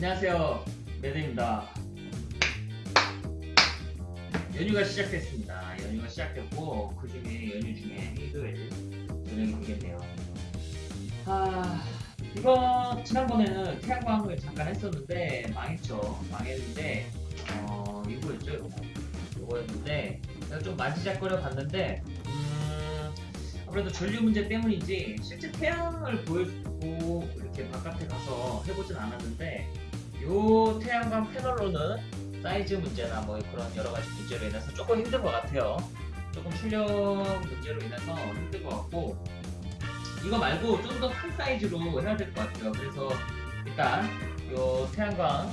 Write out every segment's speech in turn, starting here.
안녕하세요. 매드입니다. 연휴가 시작됐습니다. 연휴가 시작됐고 그 중에 연휴 중에 일요일 저녁이 되겠네요. 아 이거 지난번에는 태양광을 잠깐 했었는데 망했죠. 망했는데 어 이거였죠 이거. 이거였는데 내가 좀 만지작거려 봤는데 음 아무래도 전류 문제 때문인지 실제 태양을 보여주고 이렇게 바깥에 가서 해보진 않았는데 요 태양광 패널로는 사이즈 문제나 뭐 그런 여러 가지 문제로 인해서 조금 힘든 것 같아요. 조금 출력 문제로 인해서 힘든 것 같고 이거 말고 좀 더 큰 사이즈로 해야 될 것 같아요. 그래서 일단 요 태양광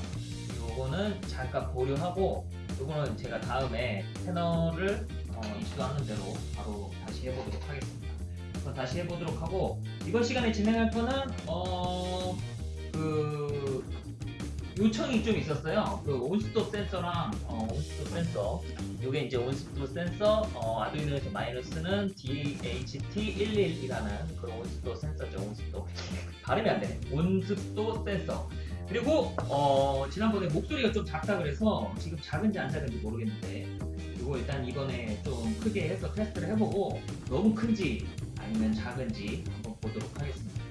요거는 잠깐 보류하고 요거는 제가 다음에 패널을 어, 이슈하는 대로 바로 다시 해보도록 하겠습니다. 그럼 다시 해보도록 하고 이번 시간에 진행할 거는 어, 그 요청이 좀 있었어요. 그 온스톱 센서랑 어, 온스톱 센서. 요게 이제 온스톱 센서 어, 아두이노에서 쓰는 DHT11이라는 그런 온스톱 센서죠. 온스톱. 발음이 안 되네. 온스톱 센서. 그리고 어, 지난번에 목소리가 좀 작다 그래서 지금 작은지 안 작은지 모르겠는데 이거 일단 이번에 좀 크게 해서 테스트를 해보고 너무 큰지 아니면 작은지 한번 보도록 하겠습니다.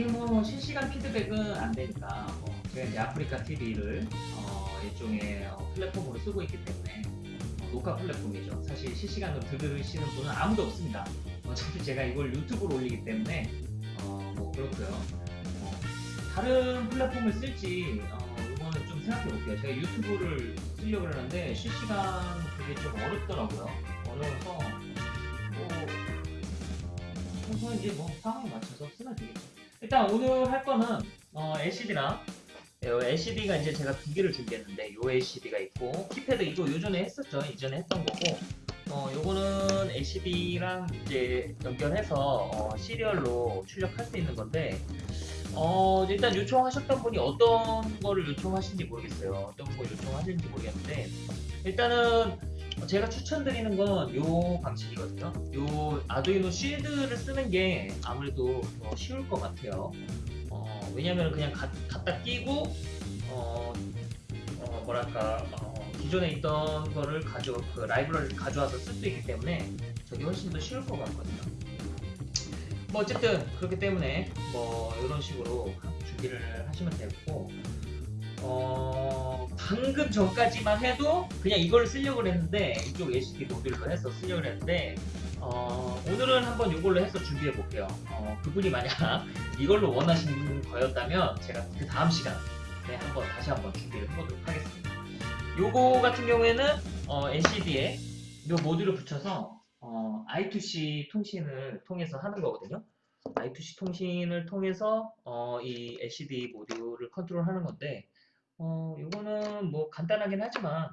이게 뭐 실시간 피드백은 안 되니까 뭐 제가 이제 아프리카 TV를 어, 일종의 어, 플랫폼으로 쓰고 있기 때문에 어, 녹화 플랫폼이죠. 사실 실시간으로 들으시는 분은 아무도 없습니다. 어차피 제가 이걸 유튜브로 올리기 때문에 어, 뭐 그렇고요. 어, 다른 플랫폼을 쓸지 어, 이거는 좀 생각해 볼게요. 제가 유튜브를 쓰려고 그러는데 실시간 그게 좀 어렵더라고요. 어려워서 뭐 그래서 이제 뭐 상황에 맞춰서 쓰면 되겠죠. 일단 오늘 할 거는 어, LCD랑 LCD가 이제 제가 두 개를 준비했는데 요 LCD가 있고 키패드 이거 요전에 했었죠. 이전에 했던 거고 어, 요거는 LCD랑 이제 연결해서 어, 시리얼로 출력할 수 있는 건데 어, 일단 요청하셨던 분이 어떤 거를 요청하신지 모르겠어요. 어떤 거 요청하시는지 모르겠는데 일단은 제가 추천드리는 건 요 방식이거든요. 요 아두이노 실드를 쓰는 게 아무래도 더 쉬울 것 같아요. 어, 왜냐면 그냥 가, 갖다 끼고 어, 어, 뭐랄까 어, 기존에 있던 거를 가져 그 라이브러리를 가져와서 쓸 수 있기 때문에 저게 훨씬 더 쉬울 것 같거든요. 뭐 어쨌든 그렇기 때문에 뭐 이런 식으로 준비를 하시면 되고 어, 방금 전까지만 해도 그냥 이걸 쓰려고 했는데 이쪽 LCD 모듈로 해서 쓰려고 했는데 어, 오늘은 한번 이걸로 해서 준비해 볼게요. 어, 그분이 만약 이걸로 원하시는 거였다면 제가 그 다음 시간에 한번 다시 한번 준비를 해보도록 하겠습니다. 요거 같은 경우에는 어, LCD에 요 모듈을 붙여서 어, I2C 통신을 통해서 하는 거거든요. I2C 통신을 통해서 어, 이 LCD 모듈을 컨트롤하는 건데 어, 이거는 뭐 간단하긴 하지만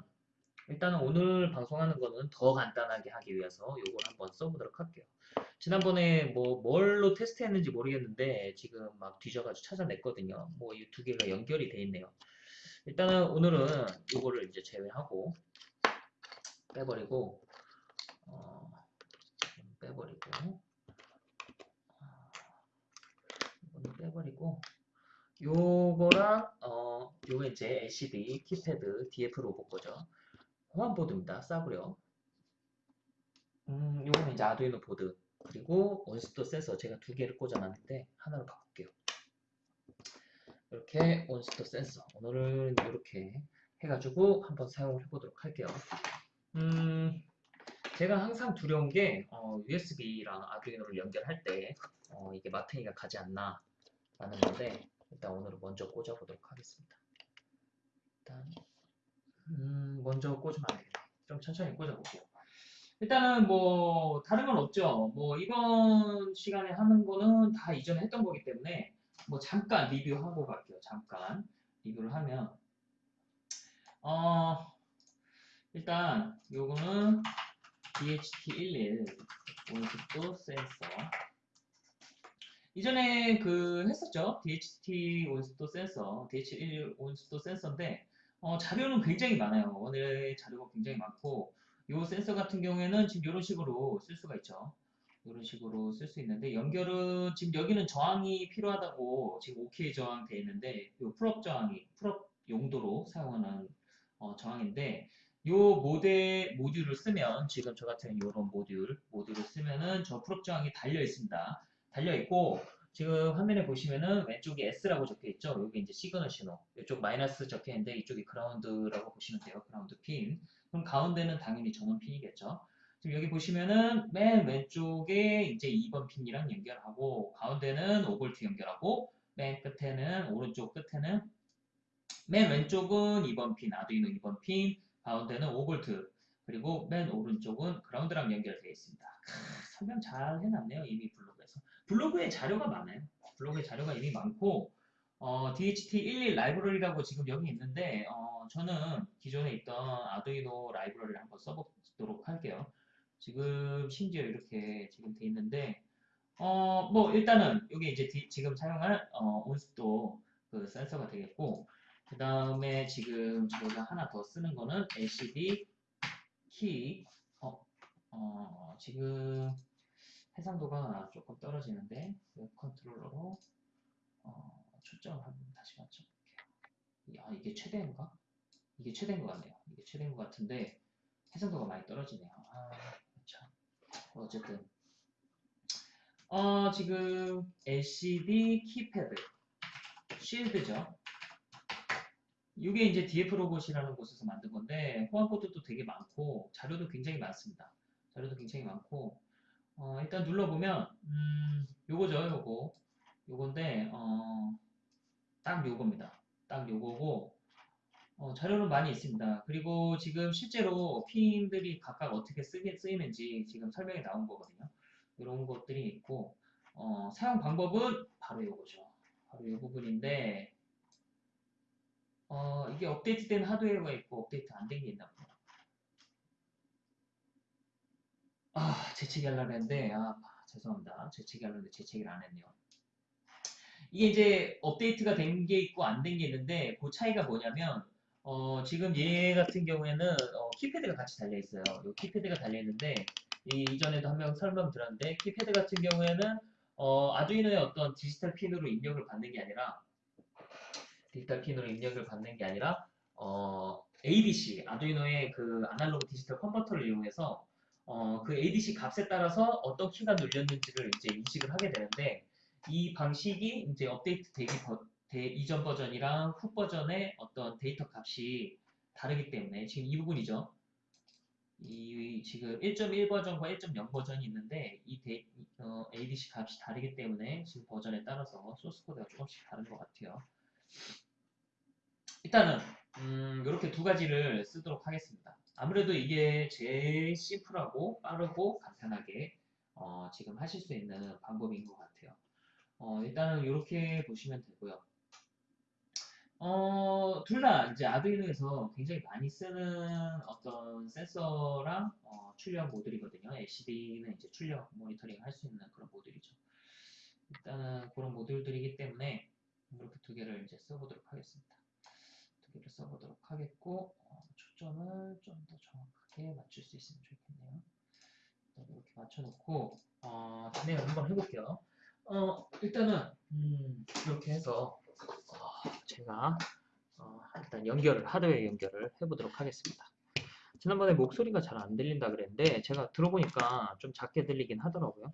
일단은 오늘 방송하는 거는 더 간단하게 하기 위해서 이걸 한번 써보도록 할게요. 지난번에 뭐 뭘로 테스트했는지 모르겠는데 지금 막 뒤져가지고 찾아냈거든요. 뭐 이 두 개가 연결이 돼 있네요. 일단은 오늘은 이거를 이제 제외하고 빼버리고 어, 빼버리고 이거는 빼버리고 요거랑 어 요거 이제 LCD 키패드 DFRobot 거죠. 호환 보드입니다. 싸구려. 음, 요거는 이제 아두이노 보드. 그리고 온습도 센서 제가 두 개를 꽂아놨는데 하나로 바꿀게요. 이렇게 온습도 센서. 오늘은 이렇게 해가지고 한번 사용을 해보도록 할게요. 음, 제가 항상 두려운 게 어, USB랑 아두이노를 연결할 때 어, 이게 마탱이가 가지 않나 라는 건데 일단 오늘은 먼저 꽂아보도록 하겠습니다. 일단 음, 먼저 꽂으면 안 되겠네. 좀 천천히 꽂아볼게요. 일단은 뭐 다른 건 없죠. 뭐 이번 시간에 하는 거는 다 이전에 했던 거기 때문에 뭐 잠깐 리뷰하고 갈게요. 잠깐 리뷰를 하면 어 일단 요거는 DHT11 온습도 센서 이전에 그 했었죠. DHT 온습도 센서, DH1 온습도 센서인데 어, 자료는 굉장히 많아요. 오늘 자료가 굉장히 많고 이 센서 같은 경우에는 지금 이런 식으로 쓸 수가 있죠. 이런 식으로 쓸 수 있는데 연결은 지금 여기는 저항이 필요하다고 지금 OK 저항 돼 있는데 이 pull-up 저항이 pull-up 용도로 사용하는 어, 저항인데 이 모델 모듈을 쓰면 지금 저 같은 이런 모듈 모듈을 쓰면은 저 pull-up 저항이 달려 있습니다. 달려 있고 지금 화면에 보시면은 왼쪽에 S라고 적혀 있죠. 여기 이제 시그널 신호. 이쪽 마이너스 적혀 있는데 이쪽이 ground라고 보시면 돼요. 그라운드 핀. 그럼 가운데는 당연히 전원 핀이겠죠. 지금 여기 보시면은 맨 왼쪽에 이제 2번 핀이랑 연결하고 가운데는 5V 연결하고 맨 끝에는 오른쪽 끝에는 맨 왼쪽은 2번 핀 아두이노 2번 핀 가운데는 5V 그리고 맨 오른쪽은 그라운드랑 연결되어 있습니다. 크, 설명 잘 해놨네요 이미 블로그에서 블로그에 자료가 많아요. 블로그에 자료가 이미 많고 어, DHT11 라이브러리라고 지금 여기 있는데 어, 저는 기존에 있던 아두이노 라이브러리를 한번 써보도록 할게요. 지금 심지어 이렇게 지금 돼 있는데 어 뭐 일단은 여기 이제 디- 지금 사용할 어, 온습도 그 센서가 되겠고 그 다음에 지금 저희가 하나 더 쓰는 거는 LCD 키 어, 어, 지금 해상도가 조금 떨어지는데 web controller로 어, 초점을 한번 다시 맞춰볼게요. 아 이게 최대인가? 이게 최대인 것 같네요. 이게 최대인 것 같은데 해상도가 많이 떨어지네요. 아, 참. 어쨌든 어, 지금 LCD 키패드 쉴드죠. 이게 이제 DF 로봇이라는 곳에서 만든 건데 호환 코드도 되게 많고 자료도 굉장히 많습니다. 자료도 굉장히 많고 어, 일단 눌러보면 음, 요거죠, 요거 요건데 어, 딱 요겁니다. 딱 요거고 어, 자료는 많이 있습니다. 그리고 지금 실제로 핀들이 각각 어떻게 쓰게, 쓰이는지 지금 설명이 나온 거거든요. 이런 것들이 있고 어, 사용 방법은 바로 이거죠. 바로 이 부분인데 어, 이게 업데이트된 하드웨어가 있고 업데이트 안 된 게 있나 보요 아, 재채기 하려고 했는데 아, 죄송합니다. 재채기 하려고 했는데 재채기를 안 했네요. 이게 이제 업데이트가 된 게 있고 안 된 게 있는데 그 차이가 뭐냐면 어, 지금 얘 같은 경우에는 어, 키패드가 같이 달려 있어요. 이 키패드가 달려 있는데 이, 이전에도 한번 설명 드렸는데 키패드 같은 경우에는 어, 아두이노의 어떤 디지털 핀으로 입력을 받는 게 아니라 디지털 핀으로 입력을 받는 게 아니라 어, ADC 아두이노의 그 아날로그 디지털 converter를 이용해서 어, 그 ADC 값에 따라서 어떤 키가 눌렸는지를 이제 인식을 하게 되는데 이 방식이 이제 업데이트 되기 버, 대, 이전 버전이랑 후 버전의 어떤 데이터 값이 다르기 때문에 지금 이 부분이죠. 이 지금 1.1 버전과 1.0 버전이 있는데 이 데, 어, ADC 값이 다르기 때문에 지금 버전에 따라서 소스 코드가 조금씩 다른 것 같아요. 일단은 음, 이렇게 두 가지를 쓰도록 하겠습니다. 아무래도 이게 제일 심플하고 빠르고 간편하게 어, 지금 하실 수 있는 방법인 것 같아요. 어, 일단은 이렇게 보시면 되고요. 어, 둘 다 이제 아두이노에서 굉장히 많이 쓰는 어떤 센서랑 어, 출력 모듈이거든요. LCD는 이제 출력 모니터링 할 수 있는 그런 모듈이죠. 일단은 그런 모듈들이기 때문에 이렇게 두 개를 이제 써보도록 하겠습니다. 두 개를 써보도록 하겠고 어, 초점을 좀 더 정확하게 맞출 수 있으면 좋겠네요. 일단 이렇게 맞춰놓고 어, 진행을 한번 해볼게요. 어, 일단은 음, 이렇게 해서 어, 제가 어, 일단 연결을 하드웨어 연결을 해보도록 하겠습니다. 지난번에 목소리가 잘 안 들린다 그랬는데 제가 들어보니까 좀 작게 들리긴 하더라고요.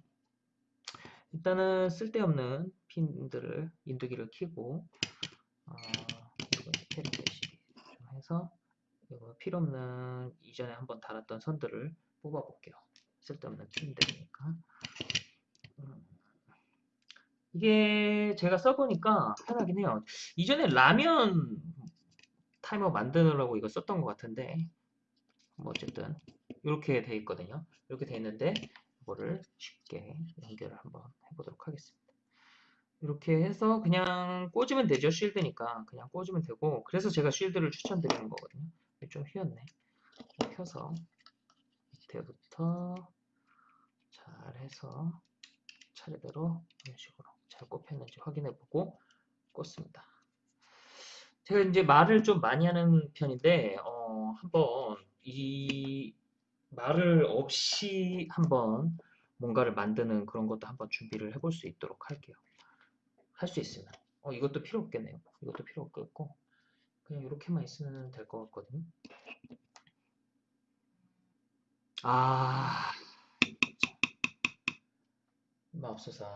일단은 쓸데없는 핀들을 인두기를 켜고 어, 이거 시리 좀 해서 필요없는 이전에 한번 달았던 선들을 뽑아 볼게요. 쓸데없는 핀들이니까 음, 이게 제가 써보니까 편하긴 해요. 이전에 라면 타이머 만드느라고 이거 썼던 것 같은데 뭐 어쨌든 이렇게 돼 있거든요. 이렇게 돼 있는데 이거를 쉽게 연결을 한번 해보도록 하겠습니다. 이렇게 해서 그냥 꽂으면 되죠. 쉴드니까 그냥 꽂으면 되고 그래서 제가 쉴드를 추천드리는 거거든요. 좀 휘었네. 좀 펴서 밑에부터 잘 해서 차례대로 이런 식으로 잘 꼽혔는지 확인해 보고 꽂습니다. 제가 이제 말을 좀 많이 하는 편인데 어, 한번 이 말을 없이 한번 뭔가를 만드는 그런 것도 한번 준비를 해볼 수 있도록 할게요. 할 수 있으면. 어, 이것도 필요 없겠네요. 이것도 필요 없겠고. 그냥 이렇게만 있으면 될 것 같거든요. 아, 맙소사.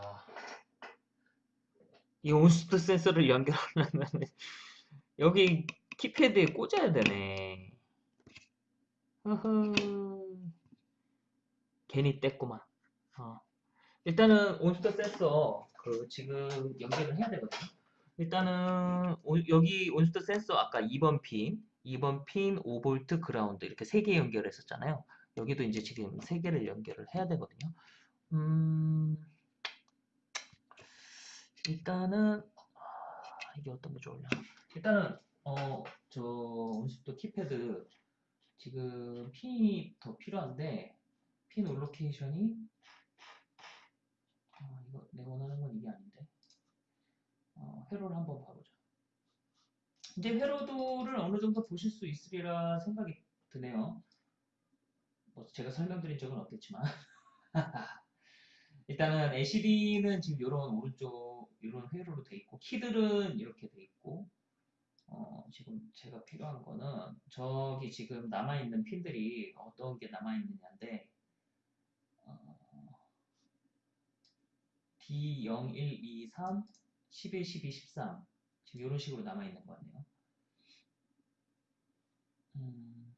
이 온스트 센서를 연결하려면 여기 키패드에 꽂아야 되네. 흐흐. 괜히 뗐구만. 어. 일단은 온습도 센서 그 지금 연결을 해야 되거든요. 일단은 오- 여기 온습도 센서 아까 2번 핀, 2번 핀 5V 그라운드 이렇게 세개 연결했었잖아요. 여기도 이제 지금 세 개를 연결을 해야 되거든요. 음, 일단은 아, 이게 어떤 게 좋으냐? 일단은 어 저 온습도 키패드 지금 핀이 더 필요한데 핀 올로케이션이 아, 이거 내가 원하는 건 이게 어, 회로를 한번 봐보자. 이제 회로도를 어느 정도 보실 수 있으리라 생각이 드네요. 뭐 제가 설명드린 적은 없겠지만 일단은 LCD는 지금 이런 오른쪽 이런 회로로 돼 있고 키들은 이렇게 돼 있고 어, 지금 제가 필요한 거는 저기 지금 남아 있는 핀들이 어떤 게 남아 있느냐인데 어, D0, 1, 2, 3, 11, 12, 13 지금 이런 식으로 남아 있는 거 같네요. 음,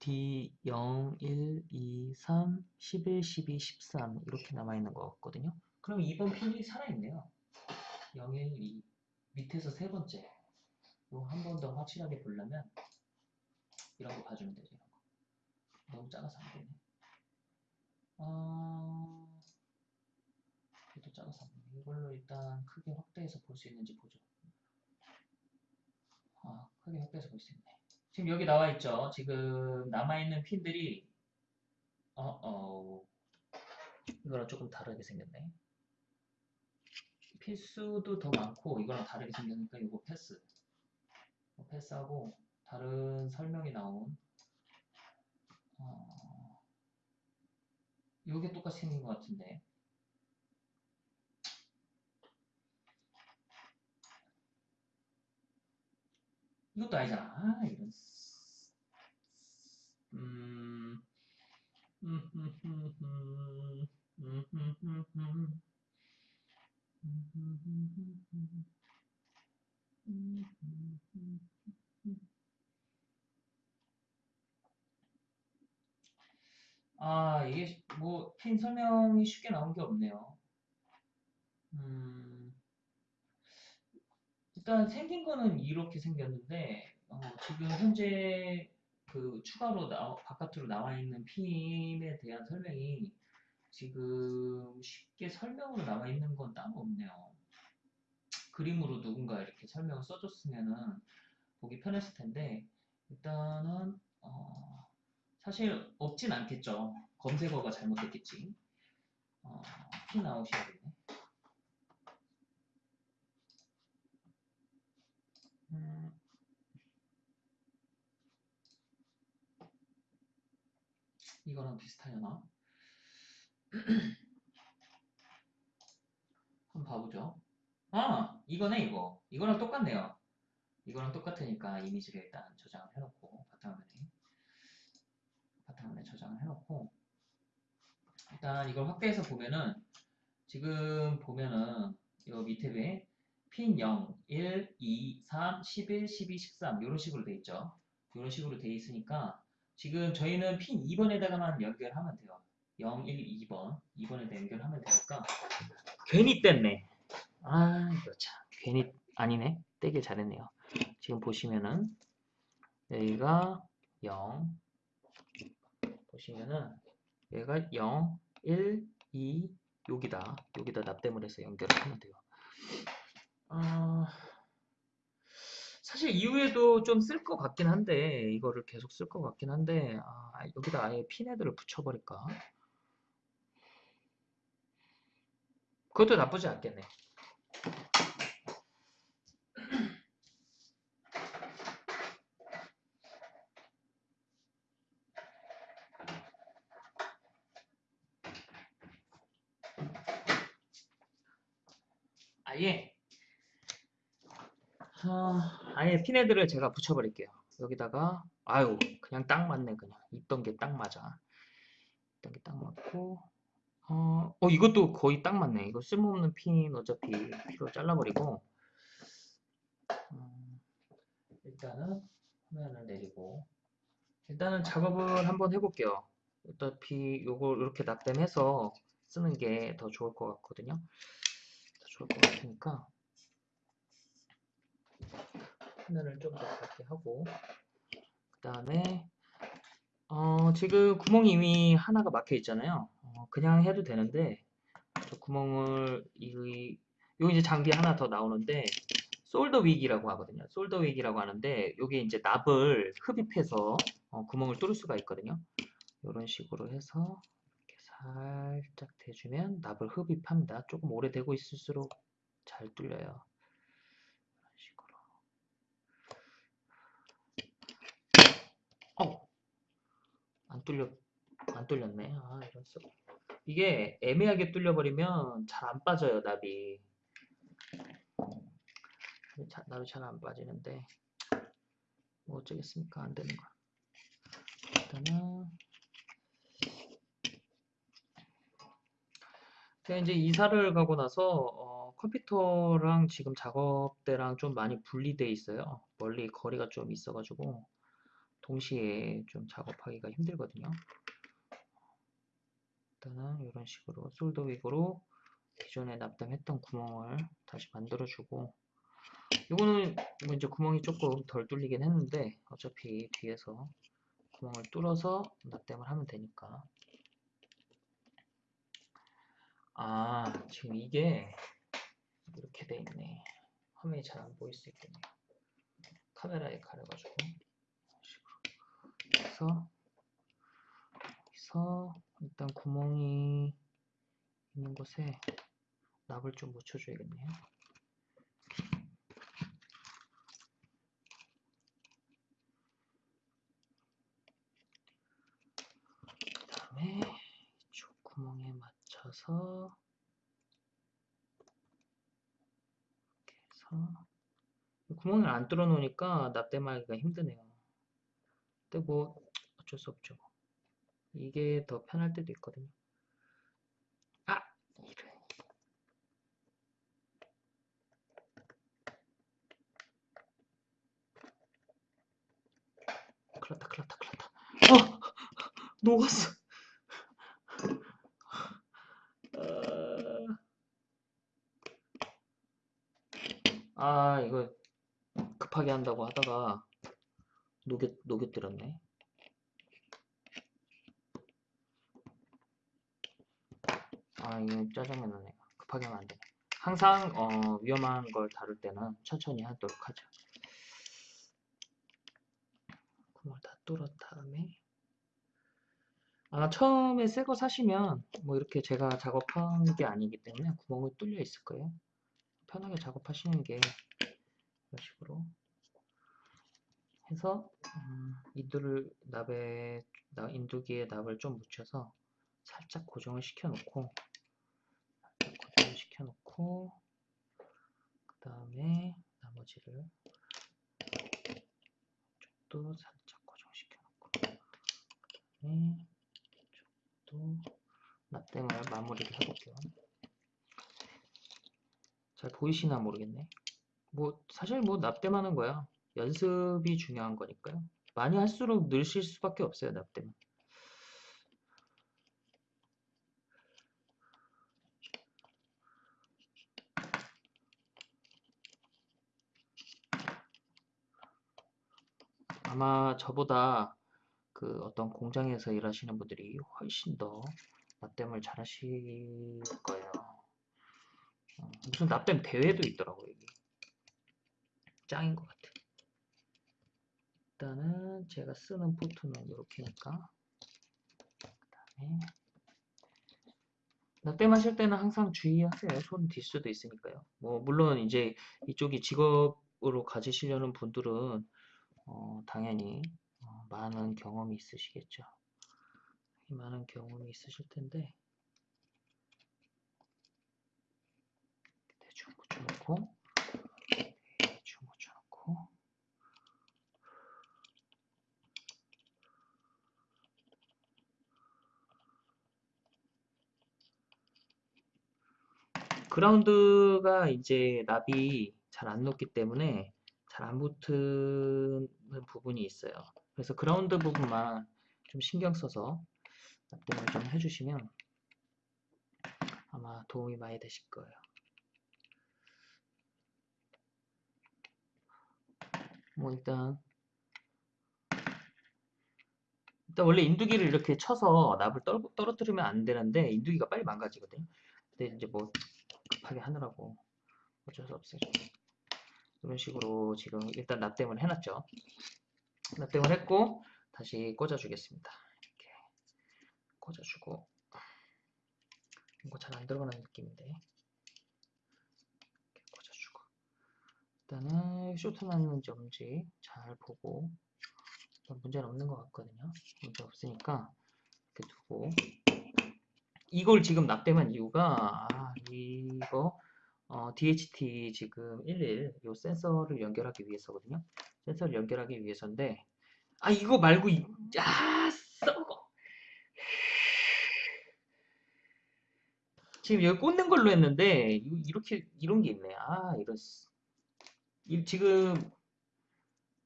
D0, 1, 2, 3, 11, 12, 13 이렇게 남아 있는 것 같거든요. 그럼 2번 핀이 살아있네요. 0, 1, 2 밑에서 세 번째 한 번 더 확실하게 보려면 이런 거 봐주면 되죠. 이런 거. 너무 작아서 안 되네. 어... 이것도 작아서 안 되네. 이걸로 일단 크게 확대해서 볼 수 있는지 보죠. 아, 크게 확대해서 볼 수 있네. 지금 여기 나와 있죠. 지금 남아있는 핀들이 어, 어, 이거랑 조금 다르게 생겼네. 필수도 더 많고 이거랑 다르게 생겼으니까 이거 패스. 패스하고 다른 설명이 나온 어, 이게 똑같이 생긴 것 같은데 이것도 아니잖아. 이런. 아, 이게 뭐 펜 설명이 쉽게 나온 게 없네요. 음. 일단 생긴 거는 이렇게 생겼는데 어, 지금 현재 그 추가로 나, 바깥으로 나와 있는 핀에 대한 설명이 지금 쉽게 설명으로 나와 있는 건 따로 없네요. 그림으로 누군가 이렇게 설명을 써줬으면은 보기 편했을 텐데 일단은 어, 사실 없진 않겠죠. 검색어가 잘못됐겠지. 어, 핀 아웃이야겠네. 음, 이거랑 비슷하려나? 한번 봐보죠. 아, 이거네, 이거. 이거랑 똑같네요. 이거랑 똑같으니까 이미지를 일단 저장을 해놓고, 바탕화면에. 바탕화면에 저장을 해놓고, 일단 이걸 확대해서 보면은, 지금 보면은, 이 밑에 에핀 0, 1, 2, 3, 11, 12, 13 이런 식으로 돼 있죠. 이런 식으로 돼 있으니까 지금 저희는 핀 2번에다가만 연결하면 돼요. 0, 1, 2번 2번에다 연결하면 되니까 괜히 뗐네. 아 이거 참 괜히 아니네. 떼길 잘했네요. 지금 보시면은 여기가 0 보시면은 얘가 0, 1, 2 여기다 여기다 납땜을 해서 연결을 하면 돼요. 어, 사실 이후에도 좀 쓸 것 같긴 한데 이거를 계속 쓸 것 같긴 한데 아, 여기다 아예 핀헤드를 붙여버릴까? 그것도 나쁘지 않겠네. 아예 아, 아예 피네드를 제가 붙여버릴게요. 여기다가 아유 그냥 딱 맞네 그냥 있던 게 딱 맞아. 있던 게 딱 맞고 어, 어 이것도 거의 딱 맞네. 이거 쓸모없는 핀 어차피 필요 잘라버리고 음, 일단은 화면을 내리고 일단은 작업을 한번 해볼게요. 어차피 요걸 이렇게 납땜해서 쓰는 게 더 좋을 것 같거든요. 더 좋을 것 같으니까 화면을 좀더 밝게 하고 그 다음에 어, 지금 구멍이 이미 하나가 막혀 있잖아요. 어, 그냥 해도 되는데 저 구멍을 이 여기 이제 장비 하나 더 나오는데 솔더 윅이라고 하거든요. 솔더 윅이라고 하는데 여기 이제 납을 흡입해서 어, 구멍을 뚫을 수가 있거든요. 이런 식으로 해서 살짝 대주면 납을 흡입합니다. 조금 오래되고 있을수록 잘 뚫려요. 이런 식으로. 어, 안 뚫려, 안 뚫렸네. 아, 이런 수. 이게 애매하게 뚫려버리면 잘 안 빠져요, 납이. 자, 납이 잘 안 빠지는데, 뭐 어쩌겠습니까? 안 되는 거. 일단은, 제가 이제 이사를 가고 나서, 어, 컴퓨터랑 지금 작업대랑 좀 많이 분리돼 있어요. 멀리 거리가 좀 있어가지고, 동시에 좀 작업하기가 힘들거든요. 일단은 이런 식으로 솔더윅으로 기존에 납땜했던 구멍을 다시 만들어주고 이거는 뭐 이제 구멍이 조금 덜 뚫리긴 했는데 어차피 뒤에서 구멍을 뚫어서 납땜을 하면 되니까. 아 지금 이게 이렇게 돼 있네. 화면이 잘 안 보일 수 있겠네요. 카메라에 가려가지고 그래서 여기서 일단 구멍이 있는 곳에 납을 좀 묻혀줘야겠네요. 그 다음에 이쪽 구멍에 맞춰서 이렇게 해서 구멍을 안 뚫어 놓으니까 납땜하기가 힘드네요. 근데 뭐 어쩔 수 없죠. 이게 더 편할 때도 있거든요. 아! 이래. 큰일났다, 큰일났다, 큰일났다. 어! 녹았어. 아, 이거 급하게 한다고 하다가 녹여, 녹여뜨렸네. 아, 이거 짜증나 나네. 급하게 하면 안 돼. 항상 어, 위험한 걸 다룰 때는 천천히 하도록 하죠. 구멍을 다 뚫은 다음에 아, 처음에 새 거 사시면 뭐 이렇게 제가 작업한 게 아니기 때문에 구멍이 뚫려 있을 거예요. 편하게 작업하시는 게 이런 식으로 해서 음, 인두를 납에 인두기에 납을 좀 묻혀서 살짝 고정을 시켜 놓고 고정을 시켜 놓고 그 다음에 나머지를 쪽도 살짝 고정시켜 놓고 그 다음에 쪽도 납땜을 마무리를 해볼게요. 잘 보이시나 모르겠네. 뭐 사실 뭐 납땜하는 거야 연습이 중요한 거니까요 많이 할수록 늘실 수밖에 없어요 납땜은 아마 저보다 그 어떤 공장에서 일하시는 분들이 훨씬 더 납땜을 잘 하실 거예요. 어, 무슨 납땜 대회도 있더라고요. 짱인 것 같아. 일단은 제가 쓰는 포트는 이렇게니까. 그 다음에 납땜 하실 때는 항상 주의하세요. 손 딜 수도 있으니까요. 뭐, 물론 이제 이쪽이 직업으로 가지시려는 분들은 어, 당연히 어, 많은 경험이 있으시겠죠. 많은 경험이 있으실 텐데 좀 붙여놓고 좀 붙여놓고 그라운드가 이제 납이 잘 안 녹기 때문에 잘 안 붙는 부분이 있어요. 그래서 그라운드 부분만 좀 신경 써서 납땜을 좀 해주시면 아마 도움이 많이 되실 거예요. 뭐 일단 일단 원래 인두기를 이렇게 쳐서 납을 떨, 떨어뜨리면 안 되는데 인두기가 빨리 망가지거든요. 근데 이제 뭐 급하게 하느라고 어쩔 수 없어요. 이런 식으로 지금 일단 납땜을 해놨죠. 납땜을 했고 다시 꽂아주겠습니다. 이렇게 꽂아주고 이거 잘 안 들어가는 느낌인데 꽂아주고 일단은 쇼트 났는지 없는지 잘 보고 일단 문제는 없는 것 같거든요. 문제 없으니까 이렇게 두고 이걸 지금 납땜한 이유가 아, 이거 어, DHT 지금 11요 센서를 연결하기 위해서거든요. 센서를 연결하기 위해서인데 아 이거 말고 이, 아 썩어 지금 여기 꽂는 걸로 했는데 이- 이렇게 이런 게 있네. 아 이런 씨. 이, 지금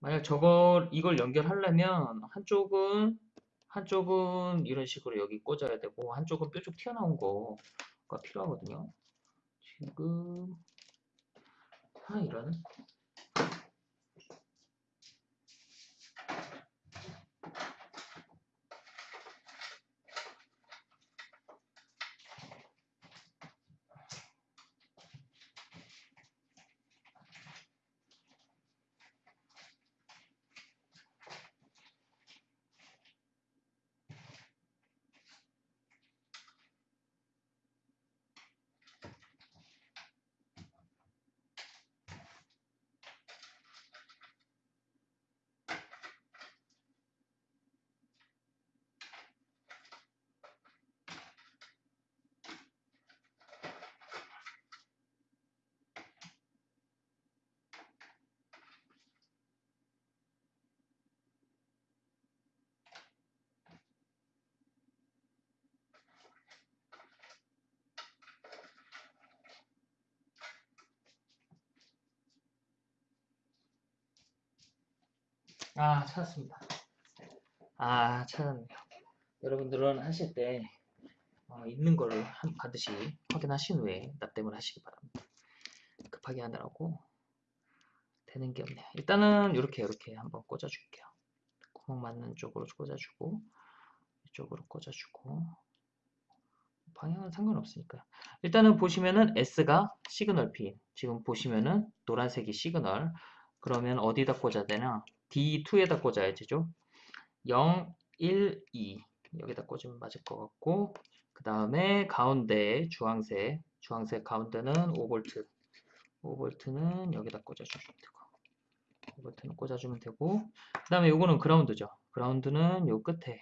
만약 저걸 이걸 연결하려면 한쪽은 한쪽은 이런 식으로 여기 꽂아야 되고 한쪽은 뾰족 튀어나온 거가 필요하거든요. 지금 아 이런 아 찾았습니다. 아 찾았네요. 여러분들은 하실 때 어, 있는 한- 반드시 확인하신 후에 납땜을 하시기 바랍니다. 급하게 하느라고 되는 게 없네요. 일단은 이렇게 이렇게 한번 꽂아줄게요. 구멍 맞는 쪽으로 꽂아주고 이쪽으로 꽂아주고 방향은 상관없으니까 일단은 보시면은 S가 signal 핀 지금 보시면은 노란색이 시그널 그러면 어디다 꽂아야 되나 D2에다 꽂아야 되죠? 0, 1, 2 여기다 꽂으면 맞을 것 같고 그 다음에 가운데 주황색 주황색 가운데는 5V 5V는 여기다 꽂아주면 되고 5V는 꽂아주면 되고 그 다음에 요거는 그라운드죠? 그라운드는 요 끝에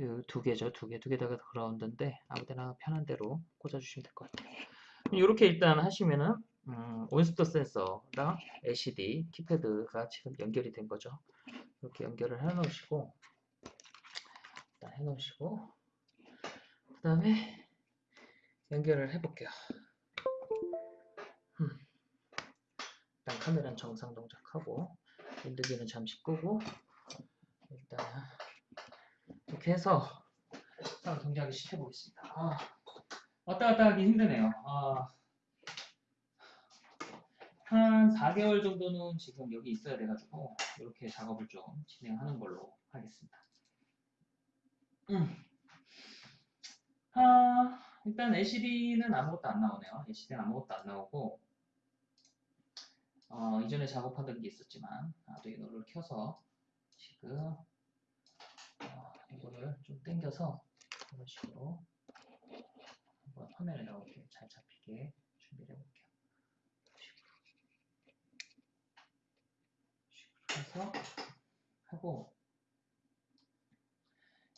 요두 개죠? 두 개 두 개다가 그라운드인데 아무데나 편한 대로 꽂아주시면 될 것 같아요. 이렇게 일단 하시면은 음, 온스터 센서랑 LCD 키패드가 지금 연결이 된 거죠. 이렇게 연결을 해 놓으시고 일단 해 놓으시고 그 다음에 연결을 해 볼게요. 음. 일단 카메라는 정상 동작하고 인두기는 잠시 끄고 일단 이렇게 해서 동작을 시켜 보겠습니다. 아, 왔다 갔다 하기 힘드네요. 아, 한 4개월 정도는 지금 여기 있어야 돼가지고 이렇게 작업을 좀 진행하는 걸로 하겠습니다. 음. 아, 일단 LCD는 아무것도 안 나오네요. LCD는 아무것도 안 나오고 어, 이전에 작업하던 게 있었지만 아두이노를 켜서 지금 어, 이거를 좀 당겨서 이런 식으로 한번 화면에 나오게 잘 잡히게 준비를 해볼게요. 해서 하고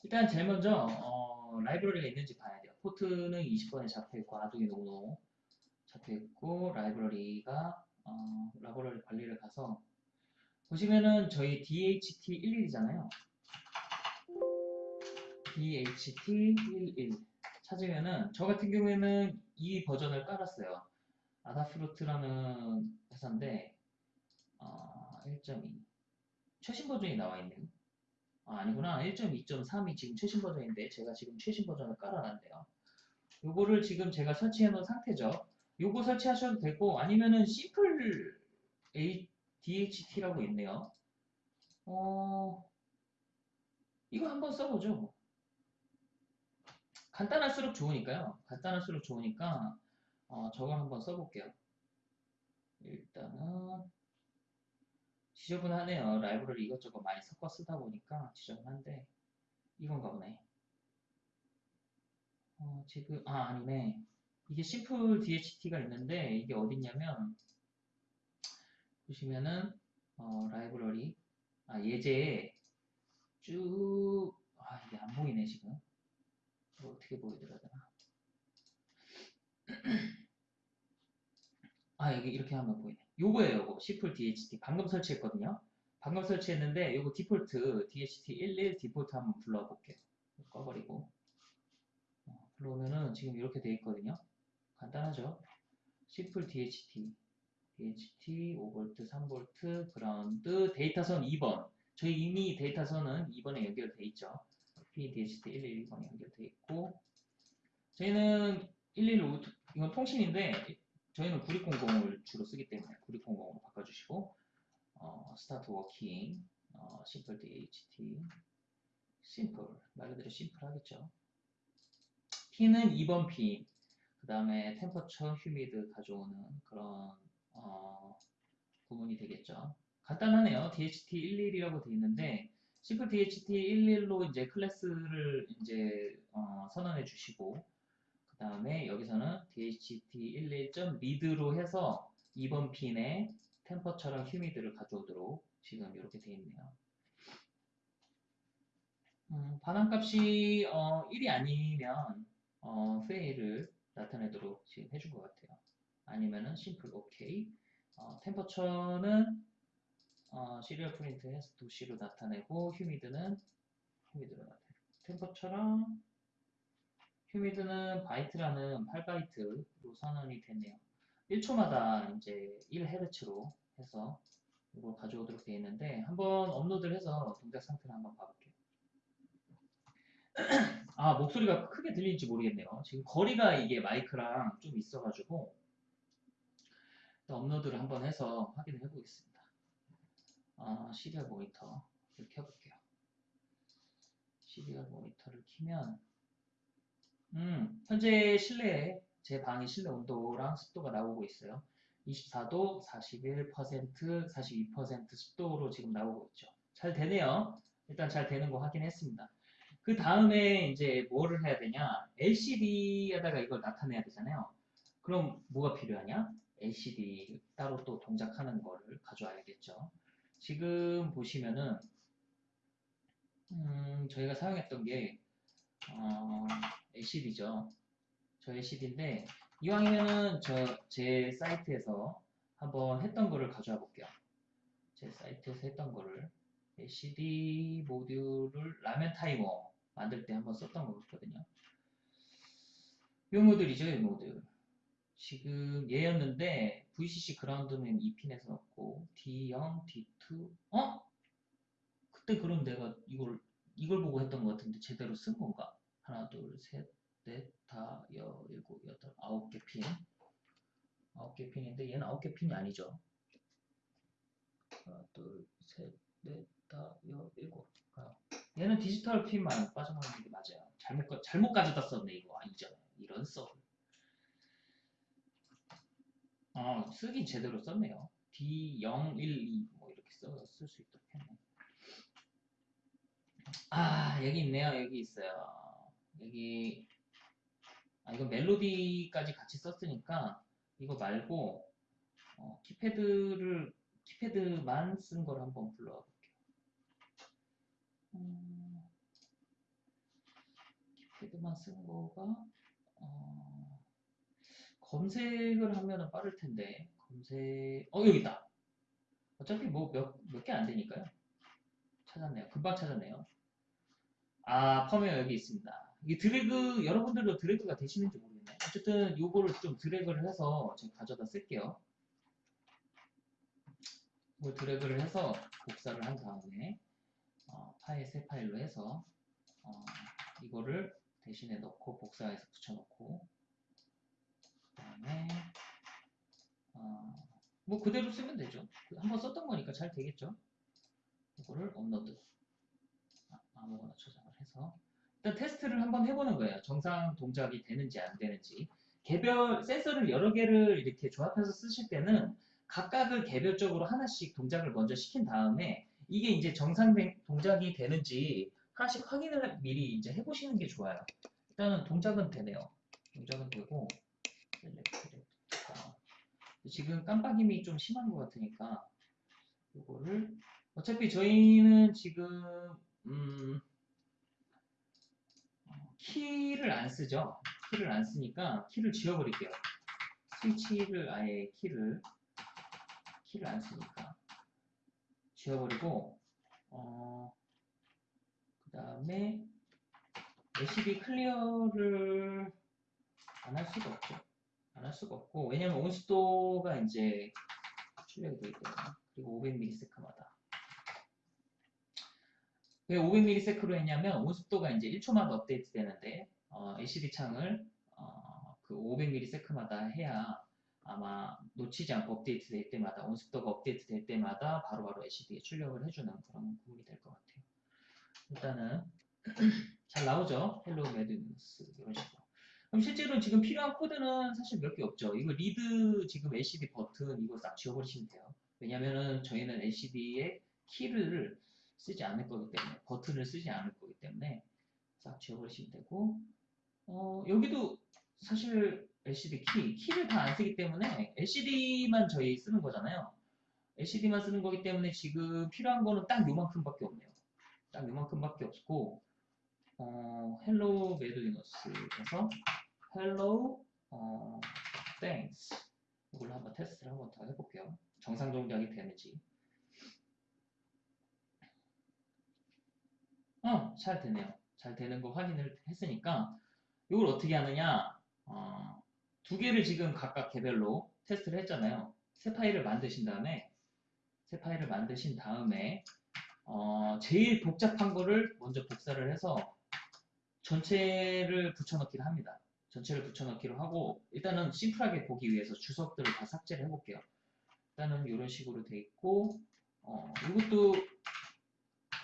일단 제일 먼저 어, 라이브러리가 있는지 봐야 돼요. 포트는 20번에 잡혀있고 아두이노 우노 자 됐고 라이브러리가 어, 라이브러리 관리를 가서 보시면은 저희 DHT11이잖아요. DHT11 찾으면은 저 같은 경우에는 이 버전을 깔았어요. 아다프루트라는 회사인데 어, 1.2 최신 버전이 나와 있네요. 아, 아니구나. 1.2.3이 지금 최신 버전인데 제가 지금 최신 버전을 깔아놨네요. 요거를 지금 제가 설치해 놓은 상태죠. 요거 설치하셔도 되고 아니면은 심플 DHT라고 있네요. 어, 이거 한번 써보죠. 뭐. 간단할수록 좋으니까요. 간단할수록 좋으니까 어, 저걸 한번 써볼게요. 일단은 지저분하네요. 라이브러리 이것저것 많이 섞어 쓰다 보니까 지저분한데 이건가 보네. 어, 지금 아 아니네. 이게 심플 DHT가 있는데 이게 어딨냐면 보시면은 어, 라이브러리 아 예제에 쭉 아 이게 안 보이네 지금 이거 어떻게 보여드려야 되나 아 여기 이렇게 하면 보이네 요거예요 요거. 심플 DHT 방금 설치했거든요. 방금 설치했는데 요거 디폴트 DHT11 디폴트 한번 불러볼게요 꺼버리고. 어, 불러오면은 지금 이렇게 돼 있거든요. 간단하죠? simple DHT DHT 5V, 3V, 그라운드, 데이터선 2번. 저희 이미 데이터선은 2번에 연결돼 있죠. PDHT 112번에 연결돼 있고, 저희는 115, 이건 통신인데, 저희는 9600을 주로 쓰기 때문에 9600으로 바꿔주시고, 어, start working, 어, Simple DHT, simple, 말 그대로 심플 하겠죠. P는 2번 P, 그 다음에 temperature, humid 가져오는 그런 어, 구문이 되겠죠. 간단하네요. DHT11이라고 되어 있는데 Simple DHT11로 이제 클래스를 이제 어, 선언해 주시고 그 다음에 여기서는 DHT11.read로 해서 2번 핀에 temperature랑 humid를 가져오도록 지금 이렇게 되어 있네요. 음, 반환값이 어, 1이 아니면 어, fail을 나타내도록 지금 해준 것 같아요. 아니면은 simple 오케이 어, 템퍼처는 어, serial print 해서 도씨로 나타내고 humid는 humid로 나타내고 temperature랑 humid는 바이트라는 8바이트로 선언이 됐네요 1초마다 이제 1헤르츠로 해서 이걸 가져오도록 되어 있는데 한번 업로드를 해서 동작 상태를 한번 봐볼게요 아 목소리가 크게 들리는지 모르겠네요 지금 거리가 이게 마이크랑 좀 있어가지고 업로드를 한번 해서 확인을 해보겠습니다. 어, serial 모니터를 켜볼게요. serial 모니터를 키면 음, 현재 실내에 제 방의 실내 온도랑 습도가 나오고 있어요. 24도, 41%, 42% 습도로 지금 나오고 있죠. 잘 되네요. 일단 잘 되는 거 확인했습니다. 그 다음에 이제 뭐를 해야 되냐? LCD에다가 이걸 나타내야 되잖아요. 그럼 뭐가 필요하냐? LCD 따로 또 동작하는 거를 가져와야겠죠. 지금 보시면은 음, 저희가 사용했던 게 어, LCD죠. 저 LCD인데 이왕이면은 저 제 사이트에서 한번 했던 거를 가져와 볼게요. 제 사이트에서 했던 거를 LCD 모듈을 라면 타이머 만들 때 한번 썼던 거거든요. 이 모듈이죠, 이 모듈. 지금 얘였는데 VCC 그라운드는 2핀에서 넣고 D0, D2 어? 그때 그럼 내가 이걸 이걸 보고 했던 것 같은데 제대로 쓴 건가? 하나 둘셋넷 다 여 일곱 여덟 아홉 개 핀. 아홉 개 핀인데 얘는 아홉 개 핀이 아니죠. 하나 둘셋넷 다 여 일곱 아, 얘는 디지털 핀만 빠져나가는 게 맞아요. 잘못 잘못 가져다 썼네 이거 아니잖아요. 이런 써. 어, 쓰긴 제대로 썼네요. D012 뭐 이렇게 써쓸수 있도록 했네. 아 여기 있네요. 여기 있어요. 여기 아 이거 멜로디까지 같이 썼으니까 이거 말고 어, 키패드를 키패드만 쓴 걸 한번 불러와 볼게요. 음, 키패드만 쓴 거가 어, 검색을 하면은 빠를 텐데 검색 어 여기 있다. 어차피 뭐 몇 몇 개 안 되니까요. 찾았네요. 금방 찾았네요. 아 펌웨어 여기 있습니다. 이 드래그 여러분들도 드래그가 되시는지 모르겠네요. 어쨌든 요거를 좀 드래그를 해서 제가 가져다 쓸게요. 이걸 드래그를 해서 복사를 한 다음에 어, 파일 새 파일로 해서 어, 이거를 대신에 넣고 복사해서 붙여놓고 그다음에 어, 뭐 그대로 쓰면 되죠. 한번 썼던 거니까 잘 되겠죠. 이거를 업로드 아, 아무거나 저장을 해서 일단 테스트를 한번 해보는 거예요. 정상 동작이 되는지 안 되는지. 개별 센서를 여러 개를 이렇게 조합해서 쓰실 때는 각각을 개별적으로 하나씩 동작을 먼저 시킨 다음에 이게 이제 정상 된- 동작이 되는지 하나씩 확인을 미리 이제 해보시는 게 좋아요. 일단은 동작은 되네요. 동작은 되고 지금 깜빡임이 좀 심한 것 같으니까 이거를 어차피 저희는 지금 음, 어, 키를 안 쓰죠. 키를 안 쓰니까 키를 지워버릴게요. 스위치를 아예 키를 키를 안 쓰니까 지워버리고 어, 그 다음에 LCD clear를 안 할 수가 없죠. 안 할 수가 없고 왜냐면 온습도가 이제 출력이 되기 때문에 그리고 500ms마다 왜 500ms로 했냐면 온습도가 이제 1초마다 업데이트 되는데 어, LCD 창을 어, 그 500ms마다 해야 아마 놓치지 않고 업데이트 될 때마다 온습도가 업데이트 될 때마다 바로바로 LCD에 출력을 해주는 그런 구문이 될 것 같아요. 일단은 잘 나오죠? hello 매드리너스 이런 식으로. 그럼 실제로 지금 필요한 코드는 사실 몇 개 없죠. 이거 read 지금 LCD 버튼 이거 싹 지워버리시면 돼요. 왜냐면은 저희는 LCD에 키를 쓰지 않을 거기 때문에 버튼을 쓰지 않을 거기 때문에 싹 지워버리시면 되고 어, 여기도 사실 LCD 키 키를 다 안 쓰기 때문에 LCD만 저희 쓰는 거잖아요. LCD만 쓰는 거기 때문에 지금 필요한 거는 딱 요만큼밖에 없네요. 딱 요만큼밖에 없고 어, hello 매드리너스에서 hello 어, thanks 이걸로 한번 테스트를 한번 더 해볼게요. 정상 동작이 되는지. 어, 잘 되네요. 잘 되는 거 확인을 했으니까 이걸 어떻게 하느냐? 어, 두 개를 지금 각각 개별로 테스트를 했잖아요. 새 파일을 만드신 다음에 새 파일을 만드신 다음에 어, 제일 복잡한 거를 먼저 복사를 해서 전체를 붙여넣기를 합니다. 전체를 붙여넣기로 하고 일단은 심플하게 보기 위해서 주석들을 다 삭제를 해볼게요. 일단은 이런 식으로 돼 있고 어, 이것도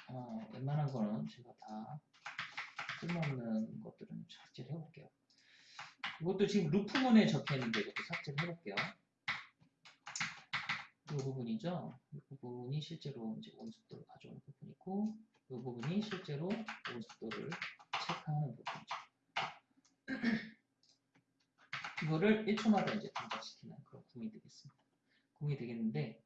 어, 웬만한 거는 제가 다 쓸모없는 것들은 삭제를 해볼게요. 이것도 지금 루프문에 적혀 있는데 이것도 삭제를 해볼게요. 이 부분이죠. 이 부분이 실제로 이제 온습도를 가져오는 부분이고, 이 부분이 실제로 온습도를 체크하는 부분이죠. 이거를 1초마다 이제 동작시키는 그런 구문이 되겠습니다. 구문이 되겠는데,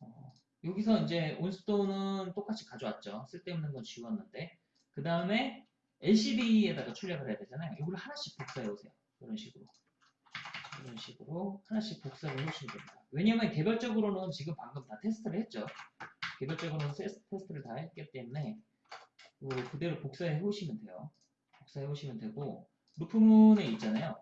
어, 여기서 이제 온습도는 똑같이 가져왔죠. 쓸데없는 건 지웠는데, 그 다음에 LCD에다가 출력을 해야 되잖아요. 이걸 하나씩 복사해 오세요. 이런 식으로. 이런 식으로 하나씩 복사를 해주시면 됩니다. 왜냐면 개별적으로는 지금 방금 다 테스트를 했죠. 개별적으로는 테스트를 다 했기 때문에 그대로 복사해 오시면 돼요. 복사해 오시면 되고 loop문에 있잖아요.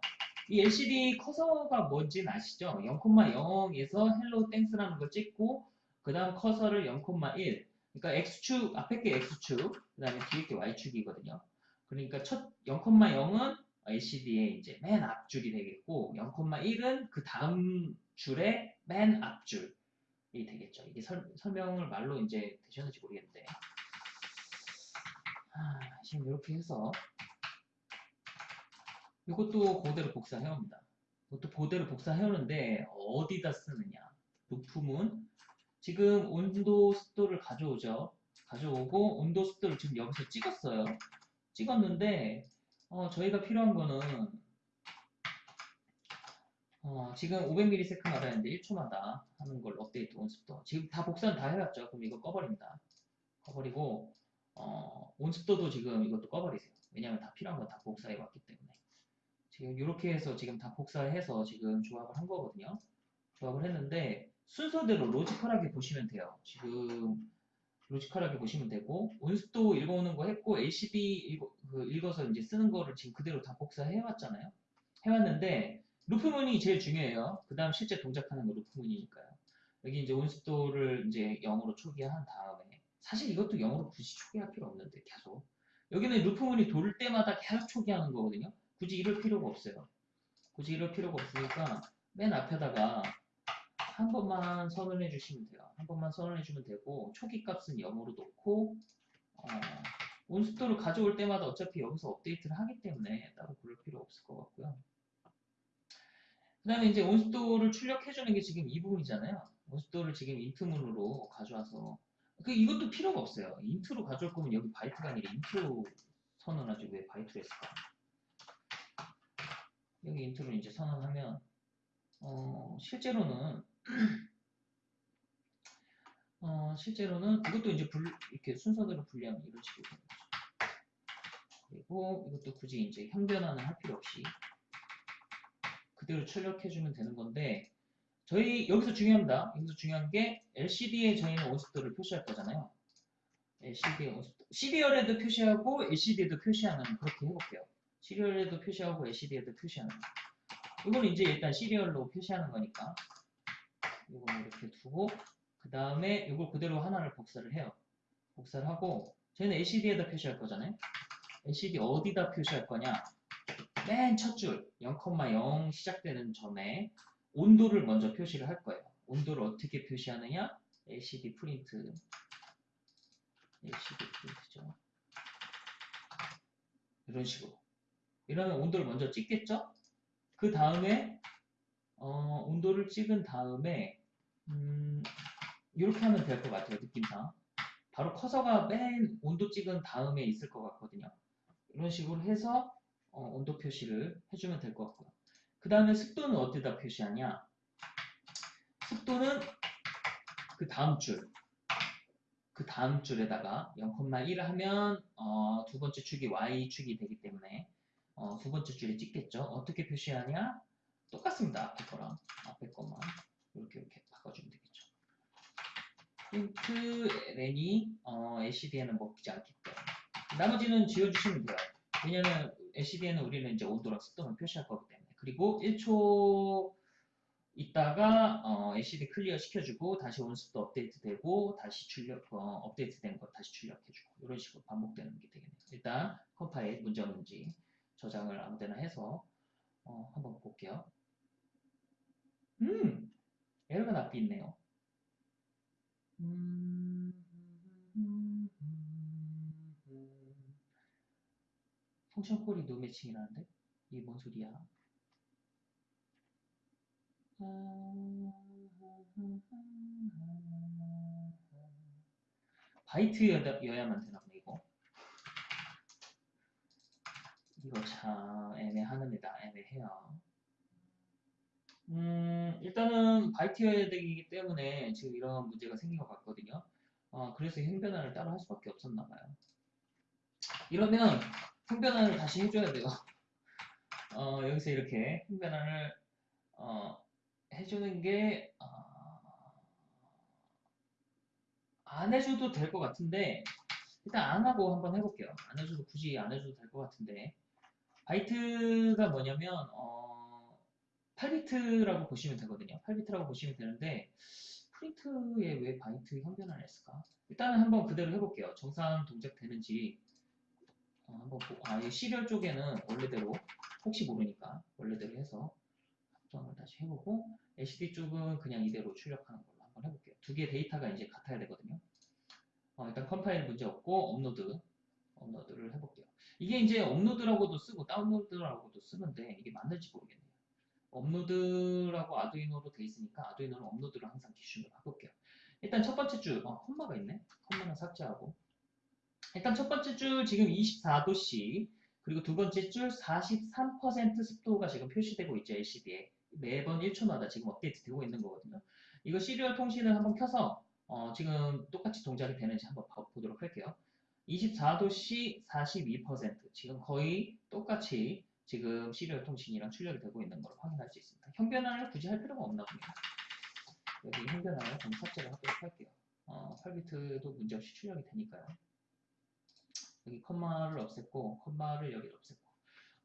이 LCD 커서가 뭔지는 아시죠? 0,0에서 hello thanks라는 걸 찍고 그 다음 커서를 0,1 그러니까 X축 앞에 게 X축 그 다음에 뒤에 게 Y축이거든요. 그러니까 첫 0,0은 LCD의 이제 맨 앞줄이 되겠고 0,1은 그 다음 줄의 맨 앞줄이 되겠죠. 이게 설, 설명을 말로 이제 되셨는지 모르겠는데 아, 지금 이렇게 해서 이것도 그대로 복사해옵니다. 이것도 그대로 복사해오는데 어디다 쓰느냐? 부품은 지금 온도 습도를 가져오죠. 가져오고 온도 습도를 지금 여기서 찍었어요. 찍었는데 어, 저희가 필요한 거는 어, 지금 500ms마다 이제 1초마다 하는 걸 업데이트 온습도 지금 다 복사는 다 해왔죠. 그럼 이거 꺼버립니다. 꺼버리고 어, 온습도도 지금 이것도 꺼버리세요. 왜냐하면 다 필요한 건 다 복사해 왔기 때문에 지금 이렇게 해서 지금 다 복사해서 지금 조합을 한 거거든요. 조합을 했는데 순서대로 로지컬하게 보시면 돼요. 지금 로지컬하게 보시면 되고 온스도 읽어오는 거 했고 LCD 읽어, 그 읽어 서 이제 쓰는 거를 지금 그대로 다 복사해 왔잖아요. 해왔는데 루프문이 제일 중요해요. 그 다음 실제 동작하는 거 루프문이니까요. 여기 이제 온스도를 이제 0으로 초기화한 다음에 사실 이것도 0으로 굳이 초기화할 필요 없는데 계속 여기는 루프문이 돌 때마다 계속 초기화하는 거거든요. 굳이 이럴 필요가 없어요. 굳이 이럴 필요가 없으니까 맨 앞에다가 한 번만 선언해 주시면 돼요. 한 번만 선언해 주면 되고 초기 값은 0으로 놓고 어, 온스토를 가져올 때마다 어차피 여기서 업데이트를 하기 때문에 따로 그럴 필요 없을 것 같고요. 그 다음에 이제 온스토를 출력해 주는 게 지금 이 부분이잖아요. 온스토를 지금 인트문으로 가져와서 그 이것도 필요가 없어요. int로 가져올 거면 여기 바이트가 아니라 int로 선언하지 왜 바이트로 했을까? 여기 int로 이제 선언하면 어, 실제로는 어, 실제로는 이것도 이제 불, 이렇게 순서대로 분리하면 이런 식으로 되는 거죠. 그리고 이것도 굳이 이제 형변환은 할 필요 없이 그대로 출력해주면 되는 건데 저희 여기서 중요합니다. 여기서 중요한 게 LCD에 저희는 온스도를 표시할 거잖아요. LCD에 온스도 시리얼에도 표시하고 LCD에도 표시하는 그렇게 해볼게요. 시리얼에도 표시하고 LCD에도 표시하는 이건 이제 일단 시리얼로 표시하는 거니까 이걸 이렇게 두고 그 다음에 이걸 그대로 하나를 복사를 해요. 복사를 하고 저희는 LCD에다 표시할 거잖아요. LCD 어디다 표시할 거냐? 맨 첫 줄 0,0 시작되는 점에 온도를 먼저 표시를 할 거예요. 온도를 어떻게 표시하느냐? LCD 프린트 LCD 프린트죠. 이런 식으로 이러면 온도를 먼저 찍겠죠? 그 다음에 어, 온도를 찍은 다음에 음, 이렇게 하면 될 것 같아요 느낌상 바로 커서가 맨 온도 찍은 다음에 있을 것 같거든요 이런 식으로 해서 어, 온도 표시를 해주면 될 것 같고요 그 다음에 습도는 어디다 표시하냐 습도는 그 다음 줄, 그 다음 줄에다가 0,1을 하면 어, 두 번째 축이 y축이 되기 때문에 어, 두 번째 줄에 찍겠죠. 어떻게 표시하냐? 똑같습니다. 앞에 거랑 앞에 것만 이렇게 이렇게 바꿔주면 되겠죠. 프린트 ln이 어, LCD에는 먹히지 않기 때문에 나머지는 지워주시면 돼요. 왜냐면 LCD에는 우리는 이제 온도랑 습도만 표시할 거기 때문에 그리고 1초 있다가 어, LCD clear 시켜주고 다시 온습도 업데이트 되고 다시 출력 어, 업데이트 된 거 다시 출력해주고 이런 식으로 반복되는 게 되겠네요. 일단 컴파일 문제 없는지 저장을 아무데나 해서 어, 한번 볼게요. 음 에러가 나고 있네요. 음, function call이 no matching이라는데 이게 뭔 소리야? 바이트여야만 되나 보네 이거 이거 참 애매하답니다 애매해요 음 일단은 바이트여야 되기 때문에 지금 이런 문제가 생긴 것 같거든요. 어, 그래서 형변화를 따로 할 수밖에 없었나 봐요. 이러면 형변화를 다시 해줘야 돼요. 어, 여기서 이렇게 형변화를 어, 해주는 게, 어, 안 해줘도 될 것 같은데, 일단 안 하고 한번 해볼게요. 안 해줘도 굳이 안 해줘도 될 것 같은데, 바이트가 뭐냐면, 어, 8비트라고 보시면 되거든요. 8비트라고 보시면 되는데, 프린트에 왜 바이트 형변환을 했을까? 일단은 한번 그대로 해볼게요. 정상 동작 되는지, 어, 한번 보고, 아, 이 serial 쪽에는 원래대로, 혹시 모르니까, 원래대로 해서, 합성을 다시 해보고 LCD 쪽은 그냥 이대로 출력하는 걸로 한번 해볼게요. 두 개의 데이터가 이제 같아야 되거든요. 어, 일단 컴파일 문제 없고 업로드 업로드를 해볼게요. 이게 이제 업로드라고도 쓰고 다운로드라고도 쓰는데 이게 맞는지 모르겠네요. 업로드라고 아두이노로 돼 있으니까 아두이노는 업로드를 항상 기준으로 해볼게요. 일단 첫 번째 줄, 어, 콤마가 있네. 콤마는 삭제하고 일단 첫 번째 줄 지금 24도씨 그리고 두 번째 줄 43% 습도가 지금 표시되고 있죠 LCD에 매번 1초마다 지금 업데이트 되고 있는 거거든요. 이거 serial 통신을 한번 켜서 어, 지금 똑같이 동작이 되는지 한번 보도록 할게요. 24도씨 42% 지금 거의 똑같이 지금 시리얼 통신이랑 출력이 되고 있는 걸 확인할 수 있습니다. 형변환을 굳이 할 필요가 없나 봅니다. 여기 형변환을 좀 삭제를 하도록 할게요. 어, 8비트도 문제없이 출력이 되니까요. 여기 컴마를 없앴고 컴마를 여기 없앴고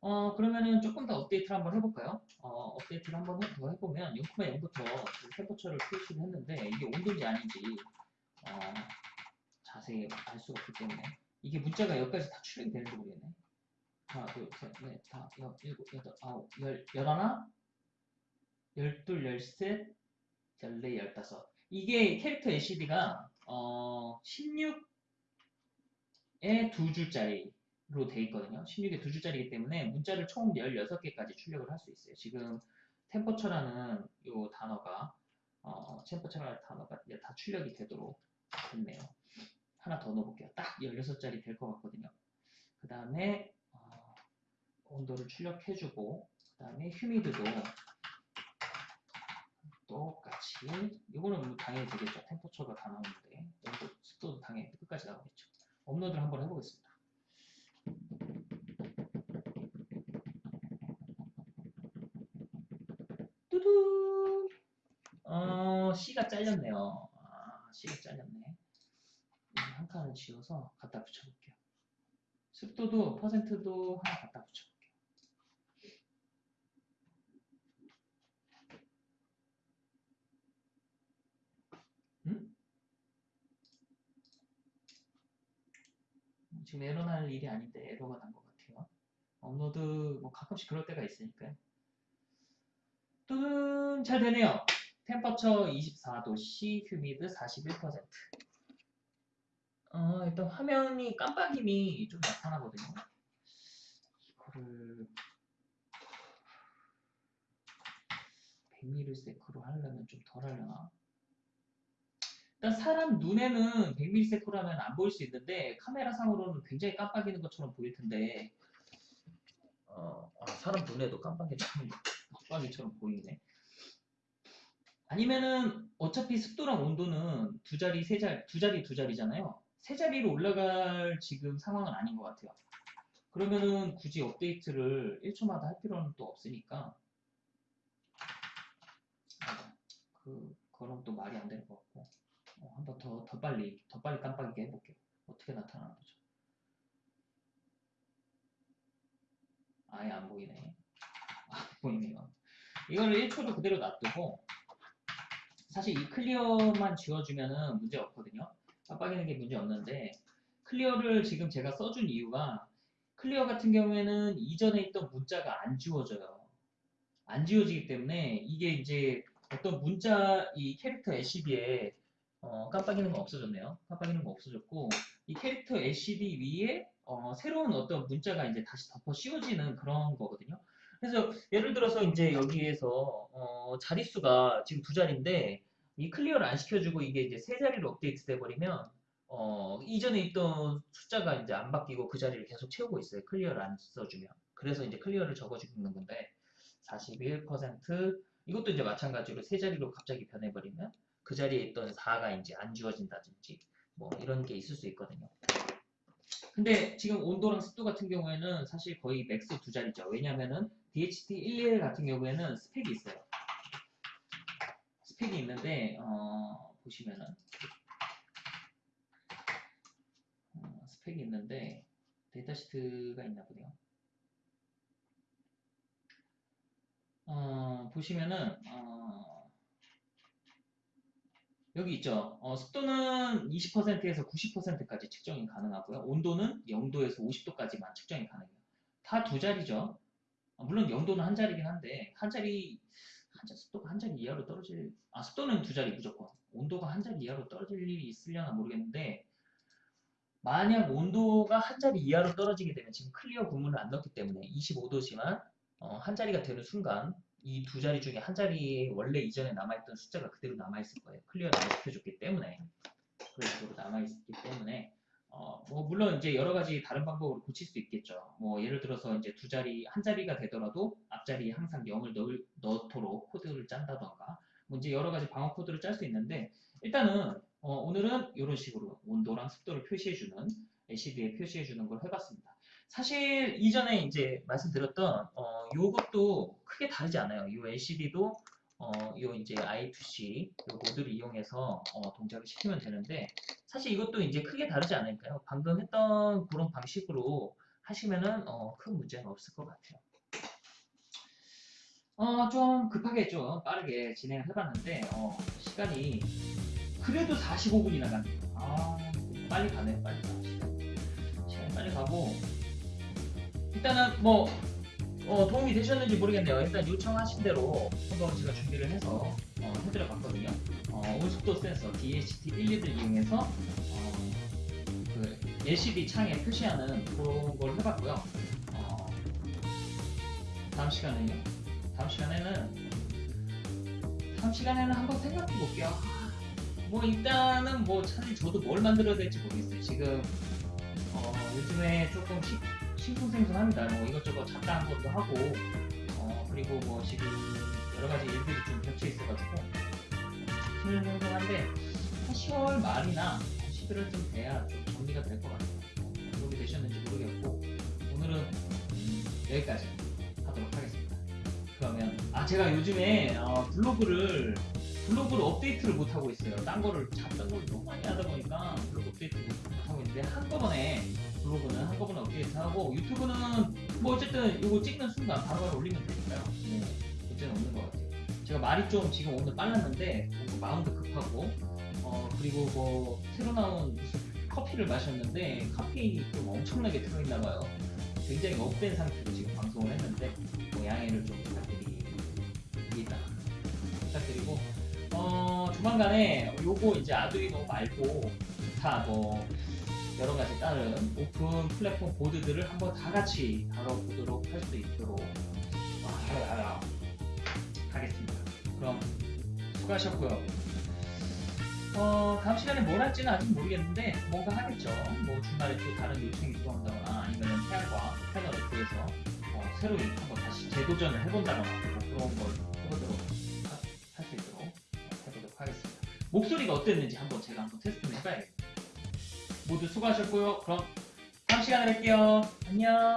어 그러면은 조금 더 업데이트를 한번 해볼까요? 어 업데이트를 한번 해- 더 해보면 0,0부터 템퍼처를 표시를 했는데 이게 온도인지 아닌지 어 자세히 알 수가 없기 때문에 이게 문자가 여기까지 다 출력이 되는지 모르겠네. 하나, 둘, 셋, 넷, 다, 여, 일곱, 여덟, 아홉, 열, 열하나, 열둘, 열셋, 열네, 열다섯. 이게 캐릭터 LCD가 어 16에 두 줄짜리로 돼 있거든요. 16에 두 줄짜리이기 때문에 문자를 총 16개까지 출력을 할 수 있어요. 지금 템퍼처라는 요 단어가 어, 템퍼처라는 단어가 다 출력이 되도록 됐네요. 하나 더 넣어볼게요. 딱 16자리 될 것 같거든요. 그 다음에 어, 온도를 출력해주고 그 다음에 휴미드도 똑같이 이거는 뭐 당연히 되겠죠. 템퍼처가 다 나오는데 온도, 습도도 당연히 끝까지 나오겠죠. 업로드를 한번 해보겠습니다. 뚜두 어 C가 잘렸네요. 아 C가 잘렸네. 이한 칸을 지워서 갖다 붙여볼게요. 습도도 퍼센트도 하나 갖다 붙여볼게요. 음? 지금 에러 날 일이 아닌데 에러가 난 것 같아요. 업로드 뭐 가끔씩 그럴 때가 있으니까요. 또는 잘 되네요. 템퍼처 24도 C, 휴미드 41%. 어, 일단 화면이 깜빡임이 좀 나타나거든요. 이거를 100ms로 하려면 좀 덜 하려나? 일단 사람 눈에는 100ms로 하면 안 보일 수 있는데 카메라 상으로는 굉장히 깜빡이는 것처럼 보일 텐데 어, 아, 사람 눈에도 깜빡이처럼 깜빡이처럼 보이네. 아니면은 어차피 습도랑 온도는 두 자리 세 자리 두 자리 두 자리잖아요. 세 자리로 올라갈 지금 상황은 아닌 것 같아요. 그러면은 굳이 업데이트를 1초마다 할 필요는 또 없으니까 아, 그 그럼 또 말이 안 되는 것 같고 어, 한번 더 더 빨리 더 빨리 깜빡이게 해볼게요. 어떻게 나타나는 거죠? 아예 안 보이네. 안 보이네요. 이거를 1초로 그대로 놔두고 사실 이 clear만 지워주면은 문제 없거든요. 깜빡이는 게 문제 없는데 clear를 지금 제가 써준 이유가 clear 같은 경우에는 이전에 있던 문자가 안 지워져요. 안 지워지기 때문에 이게 이제 어떤 문자 이 캐릭터 LCD에 어, 깜빡이는 거 없어졌네요. 깜빡이는 거 없어졌고 이 캐릭터 LCD 위에 어, 새로운 어떤 문자가 이제 다시 덮어 씌워지는 그런 거거든요. 그래서 예를 들어서 이제 여기에서 어, 자릿수가 지금 두 자리인데 이 clear를 안 시켜주고 이게 이제 세 자리로 업데이트 돼 버리면 어, 이전에 있던 숫자가 이제 안 바뀌고 그 자리를 계속 채우고 있어요. clear를 안 써주면. 그래서 이제 clear를 적어주는 건데 41% 이것도 이제 마찬가지로 세 자리로 갑자기 변해버리면 그 자리에 있던 4가 이제 안 지워진다든지 뭐 이런 게 있을 수 있거든요. 근데 지금 온도랑 습도 같은 경우에는 사실 거의 max 두 자리죠. 왜냐면은 DHT11 같은 경우에는 스펙이 있어요. 스펙이 있는데 어, 보시면은 어, 스펙이 있는데 data sheet가 있나 보네요. 어, 보시면은 어, 여기 있죠. 어, 습도는 20%에서 90%까지 측정이 가능하고요. 온도는 0도에서 50도까지만 측정이 가능해요. 다 두 자리죠. 어, 물론 0도는 한 자리긴 한데 한 자리 한 자, 습도가 한 자리 이하로 떨어질 아 습도는 두 자리 무조건 온도가 한 자리 이하로 떨어질 일이 있으려나 모르겠는데 만약 온도가 한 자리 이하로 떨어지게 되면 지금 클리어 구문을 안 넣기 때문에 25도지만 어, 한 자리가 되는 순간 이 두 자리 중에 한 자리에 원래 이전에 남아있던 숫자가 그대로 남아있을 거예요. 클리어를 안 시켜줬기 때문에 그런 식으로 남아있기 때문에 어, 뭐 물론 이제 여러 가지 다른 방법으로 고칠 수 있겠죠. 뭐 예를 들어서 이제 두 자리 한 자리가 되더라도 앞자리에 항상 0을 넣을, 넣도록 코드를 짠다던가 뭐 이제 여러 가지 방어 코드를 짤 수 있는데 일단은 어, 오늘은 이런 식으로 온도랑 습도를 표시해주는 LCD에 표시해주는 걸 해봤습니다. 사실 이전에 이제 말씀드렸던 어, 요것도 크게 다르지 않아요. 이 LCD도 어, 요 이제 I2C 요 모드를 이용해서 어, 동작을 시키면 되는데 사실 이것도 이제 크게 다르지 않을까요? 방금 했던 그런 방식으로 하시면은 어, 큰 문제는 없을 것 같아요. 어, 좀 급하게 좀 빠르게 진행을 해봤는데 어, 시간이 그래도 45분이나 갑니다. 아, 빨리 가네요, 빨리 가. 시간. 빨리 가고 일단은 뭐 어, 도움이 되셨는지 모르겠네요. 일단 요청하신 대로 한번 제가 준비를 해서 어, 해드려 봤거든요. 어, 온습도 센서 DHT11을 이용해서 어, 그 LCD 창에 표시하는 그런 걸 해봤고요. 어, 다음 시간에는요. 다음 시간에는 다음 시간에는 한번 생각해 볼게요. 아, 뭐 일단은 뭐 사실 저도 뭘 만들어야 될지 모르겠어요. 지금 어, 요즘에 조금 시, 심쿵생숭합니다. 뭐 이것저것 잡다한 것도 하고 어, 그리고 뭐 지금 여러 가지 일들이 좀 겹쳐 있어가지고 심쿵생숭한데 한 10월 말이나 11월쯤 돼야 좀 정리가 될 것 같아요. 어, 도움이 되셨는지 모르겠고 오늘은 음, 여기까지 하도록 하겠습니다. 그러면 아 제가 요즘에 어, 블로그를 블로그를 업데이트를 못 하고 있어요. 딴 거를 잡던 걸 너무 많이 하다 보니까 블로그 업데이트 못 하고 있는데 한꺼번에 블로그는 한꺼번에 업데이트 하고 유튜브는 뭐 어쨌든 이거 찍는 순간 바로바로 올리면 되니까요. 뭐 문제는 없는 것 같아요. 제가 말이 좀 지금 오늘 빨랐는데 뭔가 마음도 급하고 어 그리고 뭐 새로 나온 무슨 커피를 마셨는데 카페인이 좀 엄청나게 들어있나 봐요. 굉장히 up된 상태로 지금 방송을 했는데 뭐 양해를 좀 부탁드립니다. 부탁드리고 어 조만간에 요거 이제 아두이노 말고 기타 뭐 여러 가지 다른 오픈 플랫폼 보드들을 한번 다 같이 다뤄보도록 할 수 있도록 아, 하겠습니다. 그럼 수고하셨고요. 어, 다음 시간에 뭘 할지는 아직 모르겠는데 뭔가 하겠죠. 뭐 중간에 또 다른 요청이 들어온다거나 아니면 태양과 패널을 구해서 어, 새로 한번 다시 재도전을 해본다거나 뭐 그런 걸 해보도록 할 수 있도록 해보도록 하겠습니다. 목소리가 어땠는지 한번 제가 한번 테스트를 해봐야겠습니다. 모두 수고하셨고요. 그럼 다음 시간에 뵐게요. 안녕.